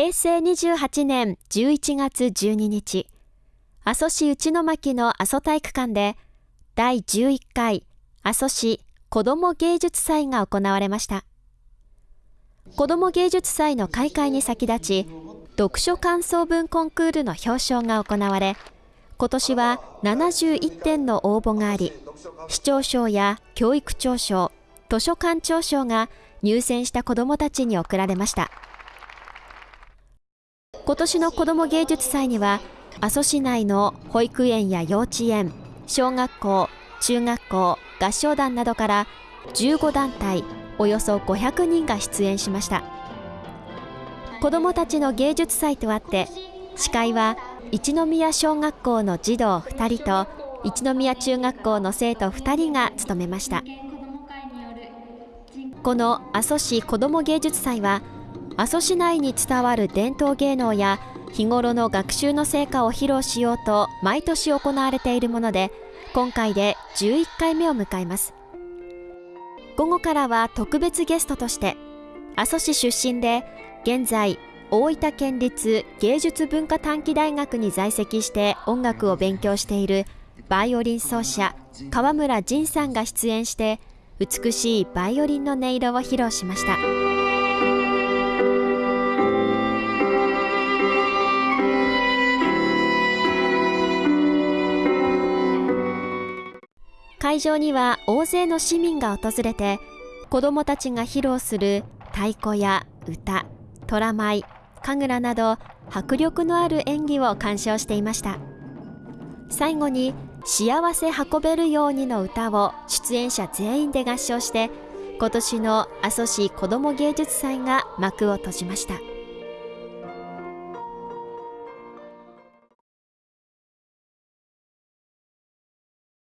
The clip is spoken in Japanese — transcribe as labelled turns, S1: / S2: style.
S1: 平成28年11月12日、阿蘇市内巻の阿蘇体育館で第11回阿蘇市子ども芸術祭が行われました。子ども芸術祭の開会に先立ち、読書感想文コンクールの表彰が行われ、今年は71点の応募があり、市長賞や教育長賞、図書館長賞が入選した子どもたちに贈られました。今年の子ども芸術祭には、阿蘇市内の保育園や幼稚園、小学校、中学校、合唱団などから15団体、およそ500人が出演しました。子どもたちの芸術祭とあって、司会は一宮小学校の児童2人と一宮中学校の生徒2人が務めましたこの阿蘇市子ども芸術祭は阿蘇市内に伝わる伝統芸能や日頃の学習の成果を披露しようと毎年行われているもので今回で11回目を迎えます。午後からは特別ゲストとして阿蘇市出身で現在大分県立芸術文化短期大学に在籍して音楽を勉強しているバイオリン奏者川村仁さんが出演して美しいバイオリンの音色を披露しました。会場には大勢の市民が訪れて子どもたちが披露する太鼓や歌虎舞神楽など迫力のある演技を鑑賞していました。最後に「幸せ運べるように」の歌を出演者全員で合唱して今年の阿蘇市子ども芸術祭が幕を閉じました。